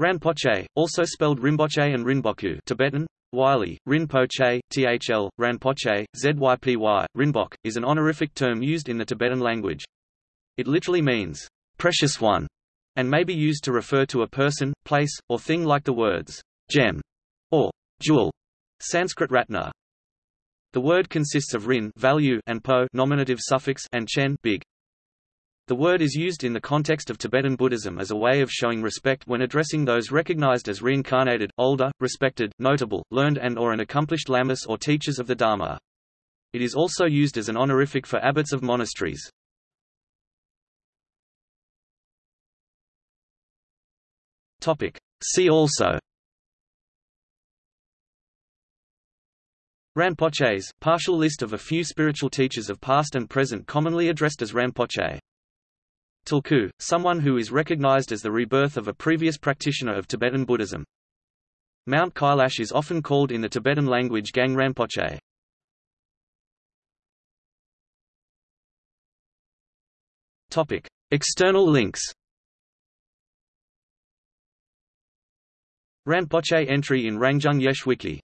Rinpoche, also spelled Rinpoche and Rinboku Tibetan, Wylie, Rinpoche, THL, Ranpoche, ZYPY, Rinpoche, is an honorific term used in the Tibetan language. It literally means, precious one, and may be used to refer to a person, place, or thing like the words, gem, or jewel, Sanskrit ratna. The word consists of rin value and po nominative suffix and chen big. The word is used in the context of Tibetan Buddhism as a way of showing respect when addressing those recognized as reincarnated, older, respected, notable, learned and or an accomplished lamas or teachers of the Dharma. It is also used as an honorific for abbots of monasteries. See also Rinpoches, partial list of a few spiritual teachers of past and present commonly addressed as Rinpoche Tulku, someone who is recognized as the rebirth of a previous practitioner of Tibetan Buddhism. Mount Kailash is often called in the Tibetan language Gang Rinpoche. Topic: External links. Rinpoche entry in Rangjung Yeshe Wiki